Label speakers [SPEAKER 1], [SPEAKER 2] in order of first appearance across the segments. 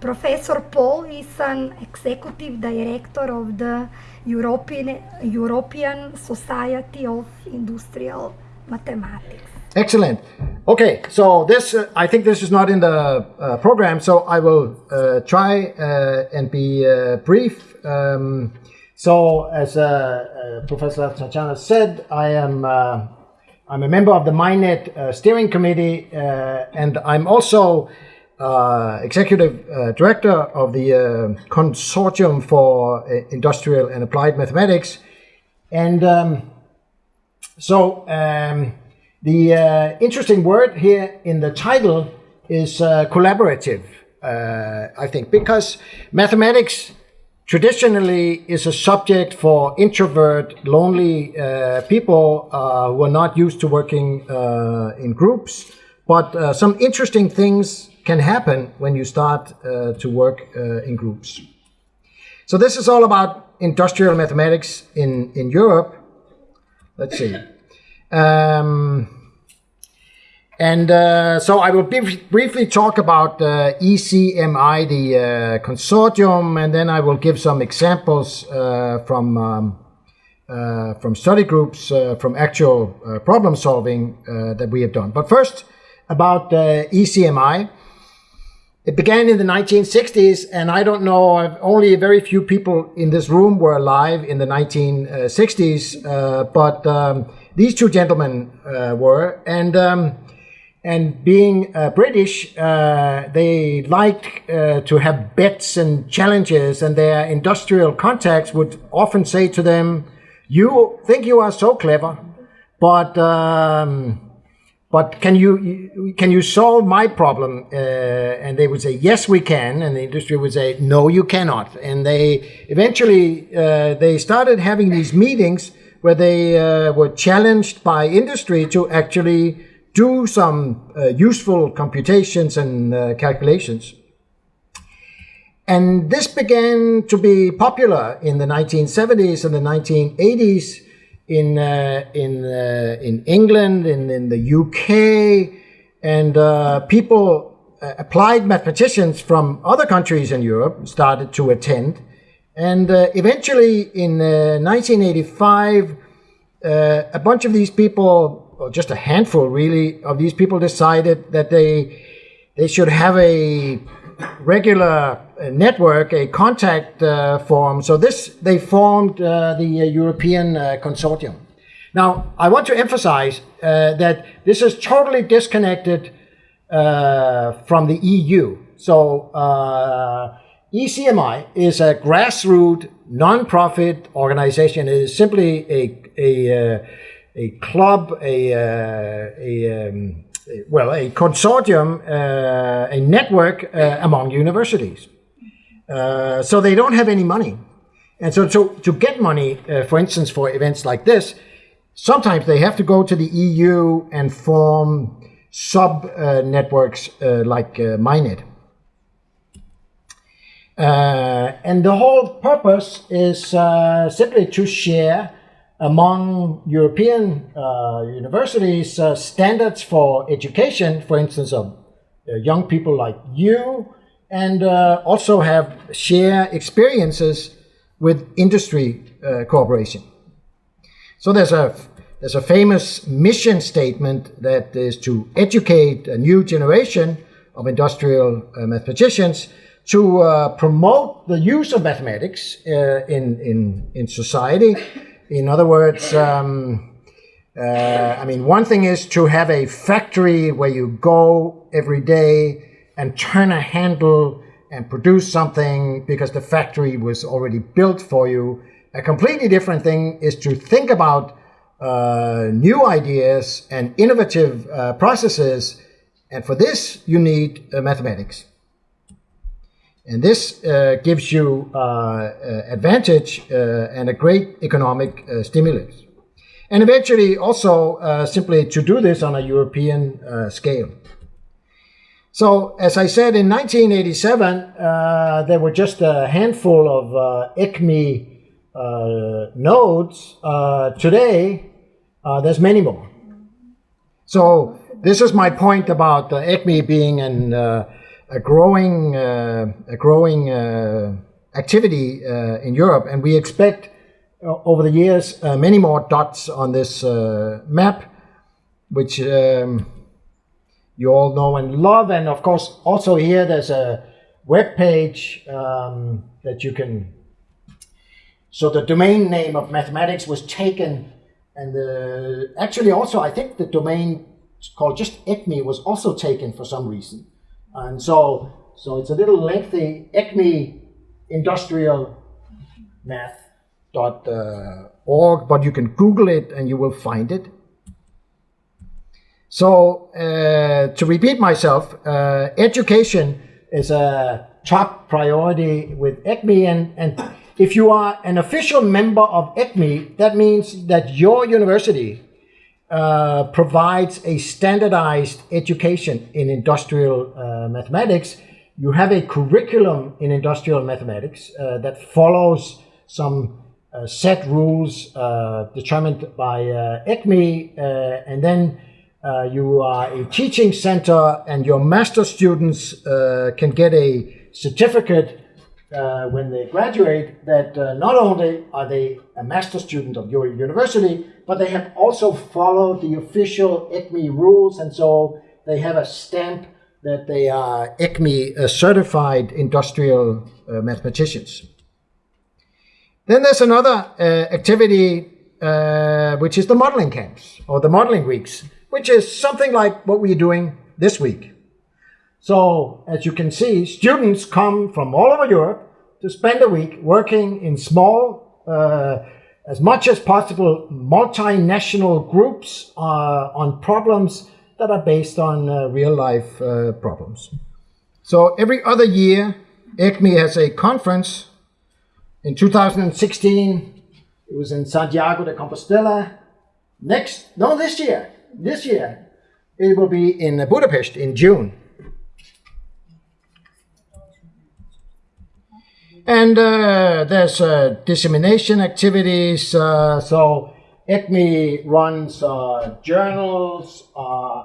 [SPEAKER 1] Professor Paul is an executive director of the European, European Society of Industrial Mathematics.
[SPEAKER 2] Excellent. Okay, so this, uh, I think this is not in the uh, program, so I will uh, try uh, and be uh, brief. Um, so, as uh, Professor Tatiana said, I am I'm a member of the MINET steering committee, and I'm also executive director of the Consortium for Industrial and Applied Mathematics. And um, so, um, the uh, interesting word here in the title is uh, collaborative, uh, I think, because mathematics traditionally is a subject for introvert, lonely uh, people uh, who are not used to working uh, in groups. But some interesting things can happen when you start to work in groups. So this is all about industrial mathematics in, in Europe. Let's see. Um, and uh, so I will briefly talk about uh, ECMI, the uh, consortium, and then I will give some examples uh, from um, uh, from study groups, uh, from actual problem solving that we have done. But first, about ECMI. It began in the 1960s, and I don't know, only a very few people in this room were alive in the 1960s, but um, these two gentlemen uh, were, and um, and being uh, British, uh, they liked uh, to have bets and challenges, and their industrial contacts would often say to them, "You think you are so clever, but." Um, but can you can you solve my problem? Uh, and they would say, yes, we can. And the industry would say, no, you cannot. And they eventually uh, they started having these meetings where they uh, were challenged by industry to actually do some uh, useful computations and uh, calculations. And this began to be popular in the 1970s and the 1980s in, uh, in, uh, in England, in, in the UK, and uh, people, applied mathematicians from other countries in Europe started to attend. And eventually, in uh, 1985, uh, a bunch of these people, or just a handful really, of these people decided that they they should have a regular uh, network, a contact uh, form. So this they formed uh, the European Consortium. Now, I want to emphasize that this is totally disconnected from the EU. So ECMI is a grassroots non-profit organization. It is simply a a, a club, a, a um, well, a consortium, uh, a network among universities. so they don't have any money. And so to, to get money, for instance, for events like this, sometimes they have to go to the EU and form sub uh, networks uh, like uh. Uh, and the whole purpose is uh, simply to share among European uh, universities uh, standards for education, for instance, of uh, young people like you, and also have share experiences with industry cooperation. So there's a there's a famous mission statement that is to educate a new generation of industrial uh, mathematicians to uh, promote the use of mathematics uh, in, in, in society. In other words, um, uh, I mean, one thing is to have a factory where you go every day and turn a handle and produce something because the factory was already built for you. A completely different thing is to think about uh, new ideas and innovative uh, processes. And for this, you need uh, mathematics. And this uh, gives you uh, uh, advantage uh, and a great economic uh, stimulus. And eventually also uh, simply to do this on a European scale. So as I said, in 1987, there were just a handful of ECMI nodes. today, there's many more. So this is my point about ECMI being an a growing uh, a growing uh, activity uh, in Europe, and we expect over the years many more dots on this map, which um, you all know and love. And of course, also here there's a web page um, that you can. So the domain name of mathematics was taken, and the, actually also I think the domain called just ECMI was also taken for some reason. And so, so it's a little lengthy ECMI industrial math.org, but you can Google it and you will find it. So, uh, to repeat myself, uh, education is a top priority with ECMI, and, and if you are an official member of ECMI, that means that your university uh, provides a standardized education in industrial uh, mathematics. You have a curriculum in industrial mathematics uh, that follows some uh, set rules uh, determined by ECMI, and then you are a teaching center, and your master students can get a certificate when they graduate that not only are they a master student of your university, but they have also followed the official ECMI rules, and so they have a stamp that they are ECMI uh, certified industrial uh, mathematicians. Then there's another uh, activity, uh, which is the modeling camps or the modeling weeks, which is something like what we're doing this week. So, as you can see, students come from all over Europe to spend a week working in small, uh, as much as possible, multinational groups uh, on problems that are based on uh, real life uh, problems. So, every other year, ECMI has a conference. In 2016, it was in Santiago de Compostela. Next, no, this year, this year, it will be in Budapest in June. And uh, there's uh, dissemination activities. Uh, so ECMI runs uh, journals. Uh,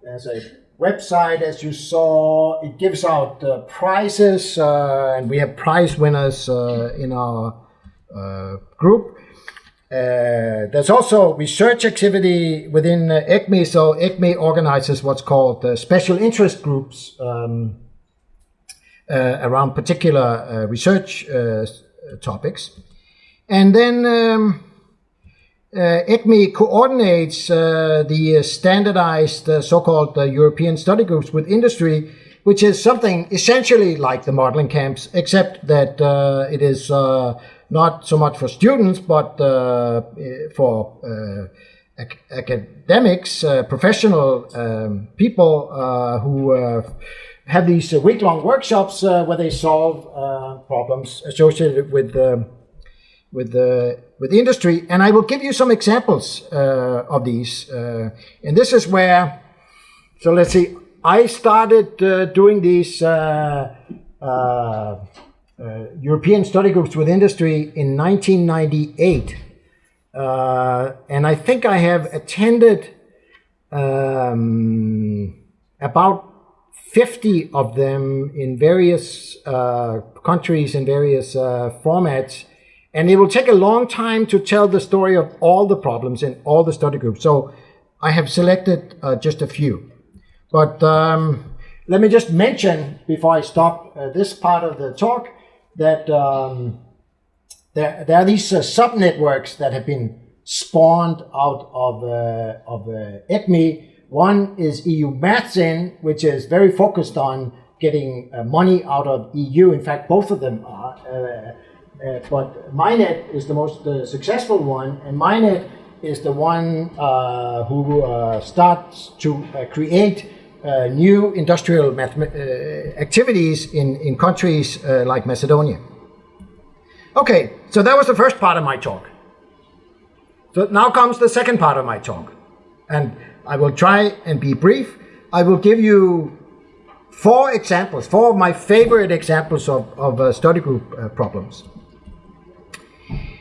[SPEAKER 2] there's a website, as you saw. It gives out uh, prizes, and we have prize winners in our group. there's also research activity within ECMI. So ECMI organizes what's called special interest groups. Um, uh, around particular uh, research uh, topics. And then um, ECMI coordinates the standardized so-called European study groups with industry which is something essentially like the modeling camps, except that uh, it is uh, not so much for students, but uh, for ac academics, professional um, people who have these uh, week-long workshops uh, where they solve uh, problems associated with with the with the industry, and I will give you some examples of these. and this is where, so let's see. I started doing these. Uh, European study groups with industry in 1998. Uh, and I think I have attended um, about 50 of them in various uh, countries and various uh, formats. And it will take a long time to tell the story of all the problems in all the study groups. So I have selected uh, just a few. But um, let me just mention before I stop uh, this part of the talk that um, there, there are these uh, sub-networks that have been spawned out of, uh, of ECMI one is EU Maths-In, which is very focused on getting uh, money out of EU. In fact, both of them are. Uh, uh, but MINET is the most successful one, and MINET is the one uh, who uh, starts to create new industrial activities in, in countries like Macedonia. Okay, so that was the first part of my talk. So now comes the second part of my talk. And I will try and be brief. I will give you four examples, four of my favorite examples of, of uh, study group uh, problems.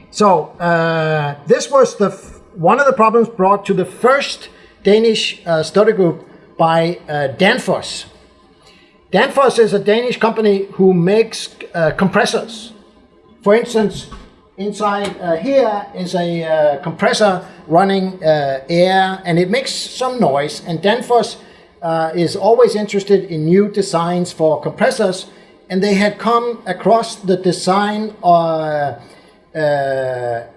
[SPEAKER 2] So uh, this was the one of the problems brought to the first Danish uh, study group by uh, Danfoss. Danfoss is a Danish company who makes uh, compressors. For instance, inside uh, here is a uh, compressor running uh, air and it makes some noise. And Danfoss uh, is always interested in new designs for compressors. And they had come across the design uh, a,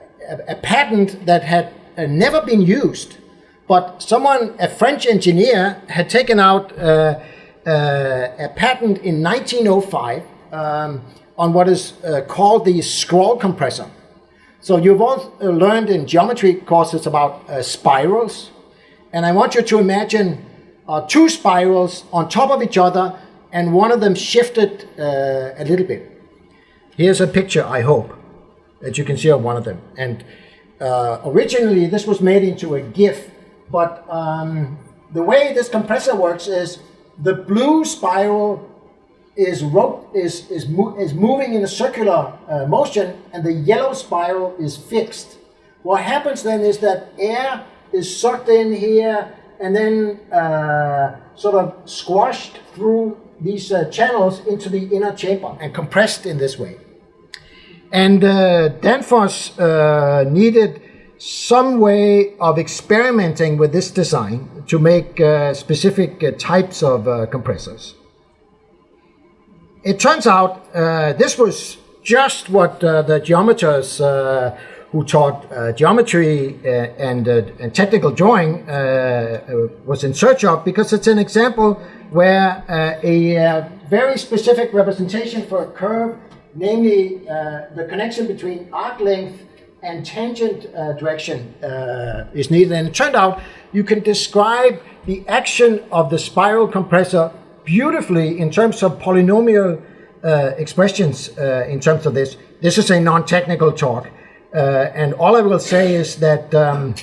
[SPEAKER 2] a patent that had never been used. But someone, a French engineer, had taken out uh, uh, a patent in 1905 um, on what is uh, called the scroll compressor. So you've all uh, learned in geometry courses about uh, spirals, and I want you to imagine uh, two spirals on top of each other, and one of them shifted a little bit. Here's a picture, I hope, that you can see of one of them. And originally, this was made into a GIF but um, the way this compressor works is the blue spiral is is is, mo is moving in a circular uh, motion, and the yellow spiral is fixed. What happens then is that air is sucked in here and then uh, sort of squashed through these uh, channels into the inner chamber and compressed in this way. And uh, Danfoss uh, needed some way of experimenting with this design to make uh, specific uh, types of compressors. It turns out uh, this was just what uh, the geometers uh, who taught geometry and, and, technical drawing was in search of because it's an example where a very specific representation for a curve, namely the connection between arc length and tangent uh, direction uh, is needed. And it turned out you can describe the action of the spiral compressor beautifully in terms of polynomial uh, expressions uh, in terms of this. This is a non-technical talk. Uh, and all I will say is that um,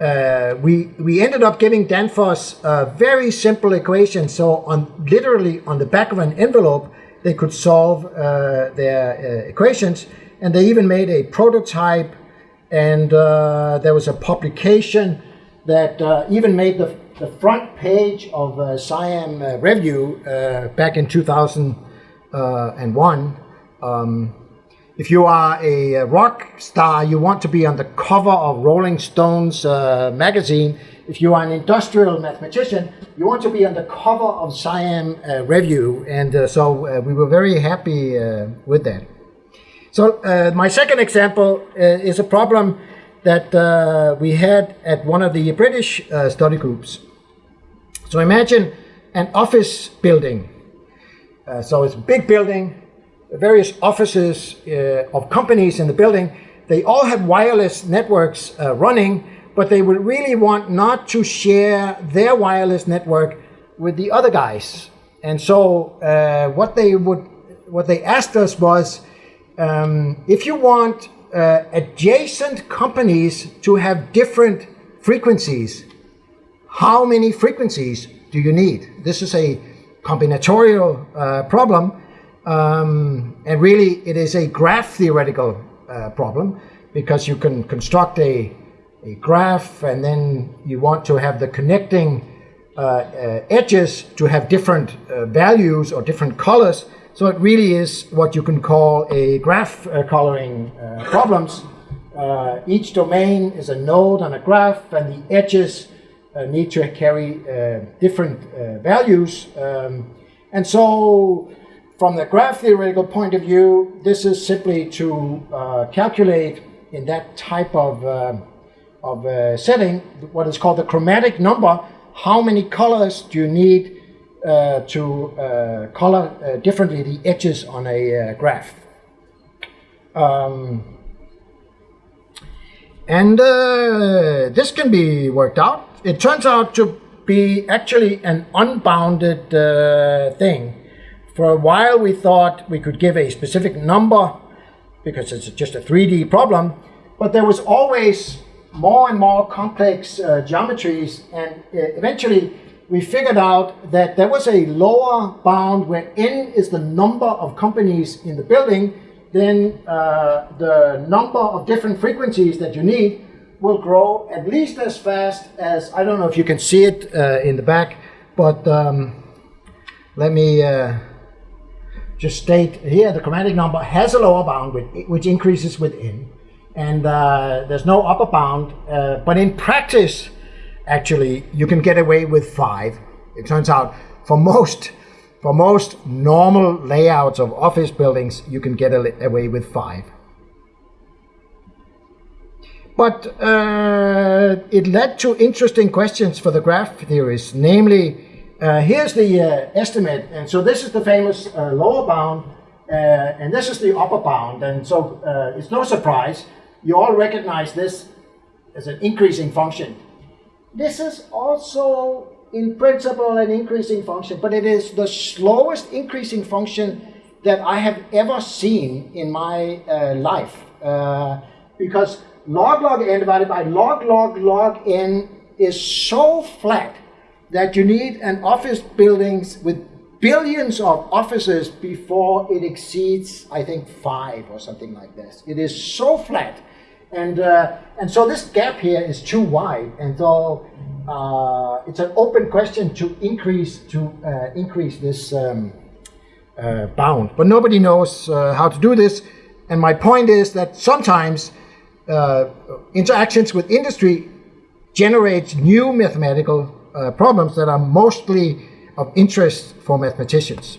[SPEAKER 2] uh, we, we ended up giving Danfoss a very simple equation. So on literally on the back of an envelope, they could solve their equations and they even made a prototype and uh, there was a publication that uh, even made the, the front page of uh, SIAM uh, Review uh, back in 2001. Um, if you are a rock star, you want to be on the cover of Rolling Stones uh, magazine. If you are an industrial mathematician, you want to be on the cover of SIAM Review. And so we were very happy with that. So uh, my second example uh, is a problem that uh, we had at one of the British uh, study groups. So imagine an office building. Uh, so it's a big building, various offices uh, of companies in the building. They all have wireless networks running, but they would really want not to share their wireless network with the other guys. And so what they would, what they asked us was, um, if you want uh, adjacent companies to have different frequencies, how many frequencies do you need? This is a combinatorial uh, problem, um, and really it is a graph theoretical uh, problem because you can construct a, a graph and then you want to have the connecting uh, uh, edges to have different uh, values or different colors so it really is what you can call a graph uh, coloring problems. Each domain is a node on a graph and the edges uh, need to carry uh, different uh, values. Um, and so from the graph theoretical point of view, this is simply to calculate in that type of, of setting what is called the chromatic number. How many colors do you need uh, to uh, color uh, differently the edges on a graph. Um, and this can be worked out. It turns out to be actually an unbounded thing. For a while we thought we could give a specific number because it's just a 3D problem, but there was always more and more complex uh, geometries and uh, eventually we figured out that there was a lower bound where n is the number of companies in the building, then uh, the number of different frequencies that you need will grow at least as fast as, I don't know if you can see it uh, in the back, but um, let me uh, just state here the chromatic number has a lower bound with, which increases with n, and uh, there's no upper bound. Uh, but in practice, actually, you can get away with five. It turns out for most for most normal layouts of office buildings, you can get away with five. But uh, it led to interesting questions for the graph theorists, namely uh, here's the uh, estimate, and so this is the famous uh, lower bound, uh, and this is the upper bound, and so uh, it's no surprise. You all recognize this as an increasing function. This is also, in principle, an increasing function, but it is the slowest increasing function that I have ever seen in my uh, life, because log log n divided by log log log n is so flat that you need an office buildings with billions of offices before it exceeds, I think, five or something like this. It is so flat. And, uh, and so this gap here is too wide. And so uh, it's an open question to increase, to, uh, increase this um, uh, bound. But nobody knows uh, how to do this. And my point is that sometimes uh, interactions with industry generates new mathematical uh, problems that are mostly of interest for mathematicians.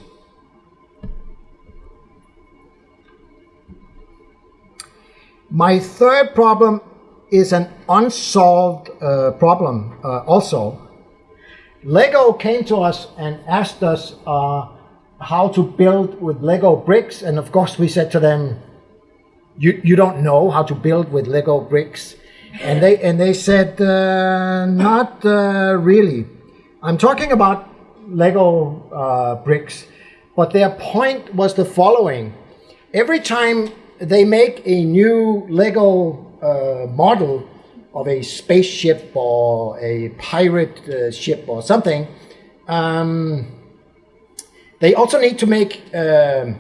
[SPEAKER 2] My third problem is an unsolved uh, problem uh, also. Lego came to us and asked us uh, how to build with Lego bricks and of course we said to them, you, you don't know how to build with Lego bricks and they and they said uh, not uh, really. I'm talking about Lego uh, bricks, but their point was the following: every time they make a new Lego uh, model of a spaceship or a pirate uh, ship or something, um, they also need to make um,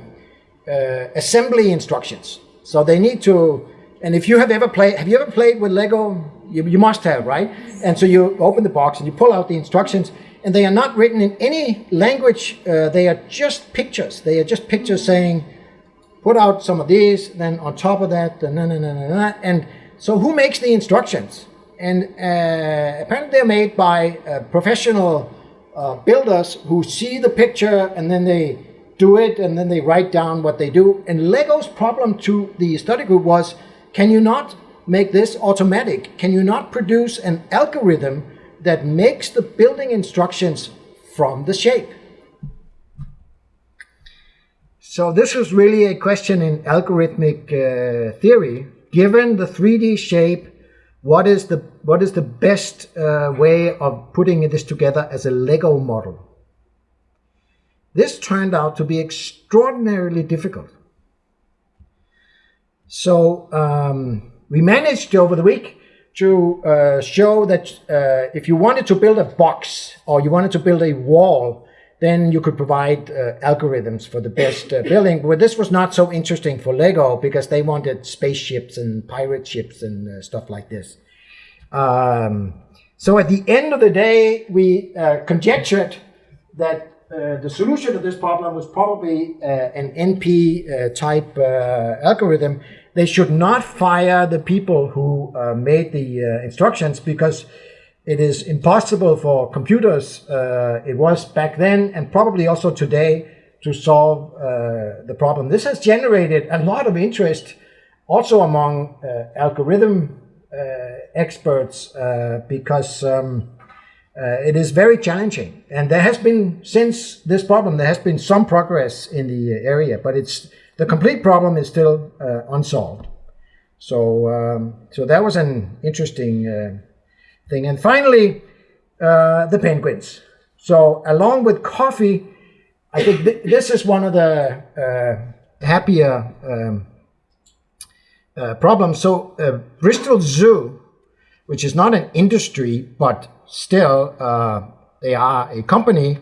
[SPEAKER 2] uh, assembly instructions. So they need to and if you have ever played, have you ever played with Lego? You, you must have, right? And so you open the box and you pull out the instructions and they are not written in any language. Uh, they are just pictures. They are just pictures saying, put out some of these, then on top of that, and, and, and, and, and so who makes the instructions? And uh, apparently they're made by uh, professional uh, builders who see the picture and then they do it and then they write down what they do. And Lego's problem to the study group was can you not make this automatic? Can you not produce an algorithm that makes the building instructions from the shape? So this is really a question in algorithmic uh, theory. Given the 3D shape, what is the what is the best uh, way of putting this together as a Lego model? This turned out to be extraordinarily difficult. So um, we managed over the week to uh, show that uh, if you wanted to build a box or you wanted to build a wall, then you could provide uh, algorithms for the best uh, building. But this was not so interesting for Lego because they wanted spaceships and pirate ships and uh, stuff like this. Um, so at the end of the day, we uh, conjectured that uh, the solution to this problem was probably uh, an NP uh, type algorithm they should not fire the people who uh, made the uh, instructions because it is impossible for computers, uh, it was back then and probably also today, to solve uh, the problem. This has generated a lot of interest also among uh, algorithm uh, experts because um, it is very challenging. And there has been, since this problem, there has been some progress in the area, but it's the complete problem is still uh, unsolved. So, um, so that was an interesting uh, thing. And finally, uh, the penguins. So along with coffee, I think th this is one of the uh, happier um, uh, problems. So uh, Bristol Zoo, which is not an industry, but still they are a company,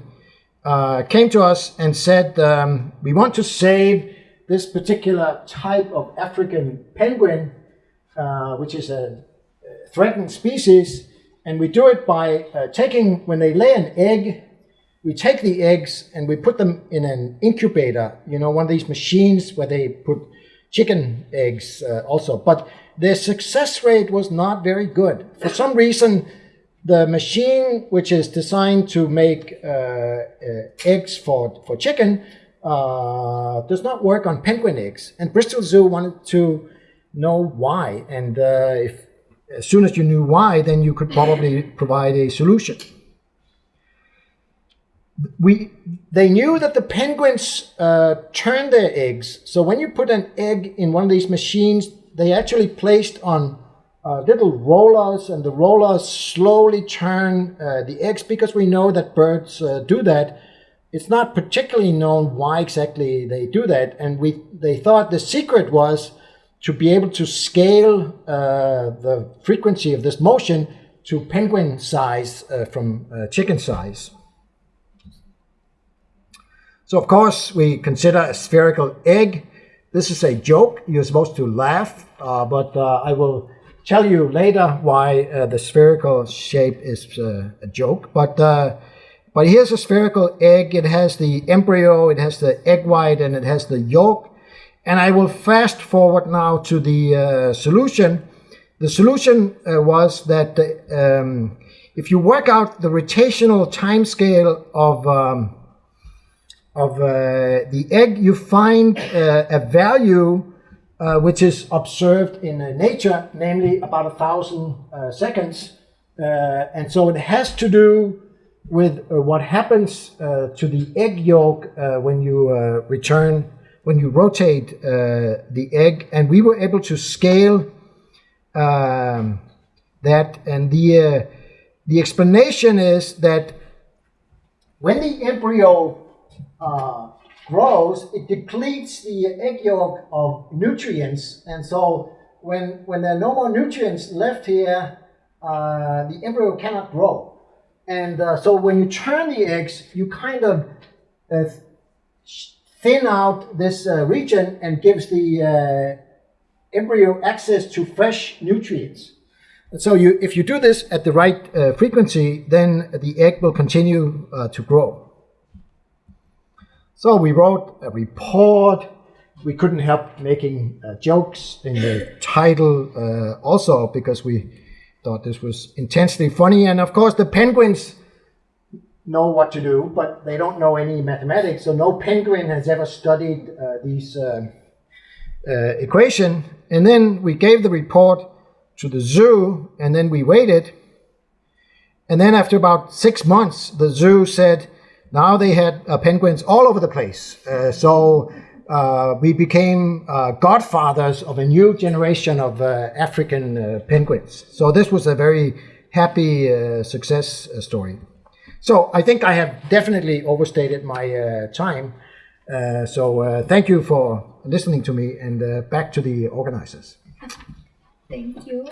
[SPEAKER 2] came to us and said, um, we want to save this particular type of African penguin, uh, which is a threatened species, and we do it by uh, taking, when they lay an egg, we take the eggs and we put them in an incubator, you know, one of these machines where they put chicken eggs uh, also. But their success rate was not very good. For some reason, the machine, which is designed to make uh, uh, eggs for, for chicken, uh, does not work on penguin eggs. And Bristol Zoo wanted to know why. And uh, if, as soon as you knew why, then you could probably provide a solution we they knew that the penguins uh, turn their eggs. So when you put an egg in one of these machines, they actually placed on uh, little rollers, and the rollers slowly turn uh, the eggs because we know that birds uh, do that. It's not particularly known why exactly they do that, and we they thought the secret was to be able to scale uh, the frequency of this motion to penguin size uh, from chicken size. So of course we consider a spherical egg. This is a joke. You're supposed to laugh, but I will tell you later why uh, the spherical shape is uh, a joke. But uh, but here's a spherical egg. It has the embryo, it has the egg white, and it has the yolk. And I will fast forward now to the uh, solution. The solution was that um, if you work out the rotational timescale of um, of uh, the egg, you find uh, a value uh, which is observed in uh, nature, namely about a thousand uh, seconds. Uh, and so it has to do with what happens to the egg yolk when you return, when you rotate the egg. And we were able to scale um, that. And the, the explanation is that when the embryo uh, grows, it depletes the egg yolk of nutrients. And so when, when there are no more nutrients left here, uh, the embryo cannot grow. And uh, so when you turn the eggs, you kind of uh, thin out this uh, region and gives the uh, embryo access to fresh nutrients. So you, if you do this at the right frequency, then the egg will continue to grow. So we wrote a report. We couldn't help making uh, jokes in the title uh, also because we thought this was intensely funny. And of course, the penguins know what to do, but they don't know any mathematics. So no penguin has ever studied uh, these uh, uh, equation. And then we gave the report to the zoo, and then we waited. And then after about six months, the zoo said, now they had uh, penguins all over the place. Uh, so uh, we became uh, godfathers of a new generation of uh, African uh, penguins. So this was a very happy success story. So I think I have definitely overstated my time. so thank you for listening to me and back to the organizers.
[SPEAKER 1] Thank you.